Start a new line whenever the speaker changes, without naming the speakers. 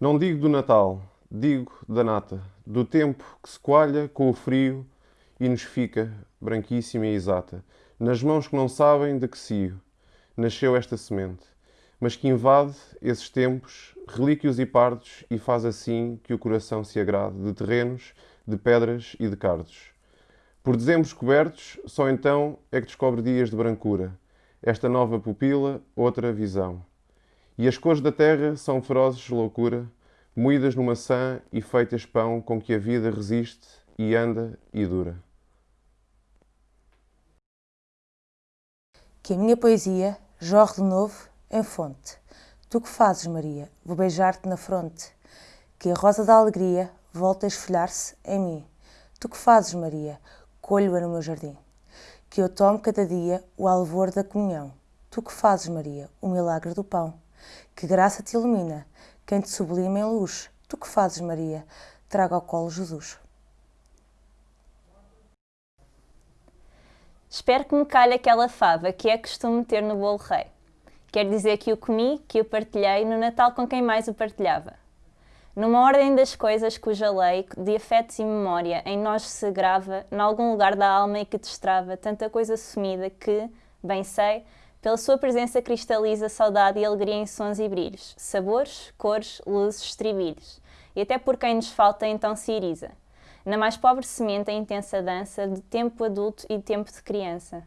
Não digo do Natal, digo da nata, do tempo que se coalha com o frio e nos fica branquíssima e exata, nas mãos que não sabem de que cio nasceu esta semente, mas que invade esses tempos, relíquios e pardos, e faz assim que o coração se agrade de terrenos, de pedras e de cardos. Por dezembros cobertos, só então é que descobre dias de brancura, esta nova pupila, outra visão. E as cores da terra são ferozes de loucura, moídas no maçã e feitas pão com que a vida resiste e anda e dura.
Que a minha poesia jorre de novo em fonte. Tu que fazes, Maria, vou beijar-te na fronte. Que a rosa da alegria volte a esfolhar-se em mim. Tu que fazes, Maria, colho-a no meu jardim. Que eu tome cada dia o alvor da comunhão. Tu que fazes, Maria, o milagre do pão. Que graça te ilumina, quem te sublima em luz. Tu que fazes, Maria, traga ao colo Jesus.
Espero que me calhe aquela fava que é costume ter no bolo rei. Quer dizer que o comi, que o partilhei no Natal com quem mais o partilhava. Numa ordem das coisas cuja lei de afetos e memória em nós se grava, nalgum lugar da alma e que destrava tanta coisa sumida que, bem sei, pela sua presença cristaliza saudade e alegria em sons e brilhos, sabores, cores, luzes, estribilhos. E até por quem nos falta então se iriza. Na mais pobre semente a intensa dança de tempo adulto e tempo de criança.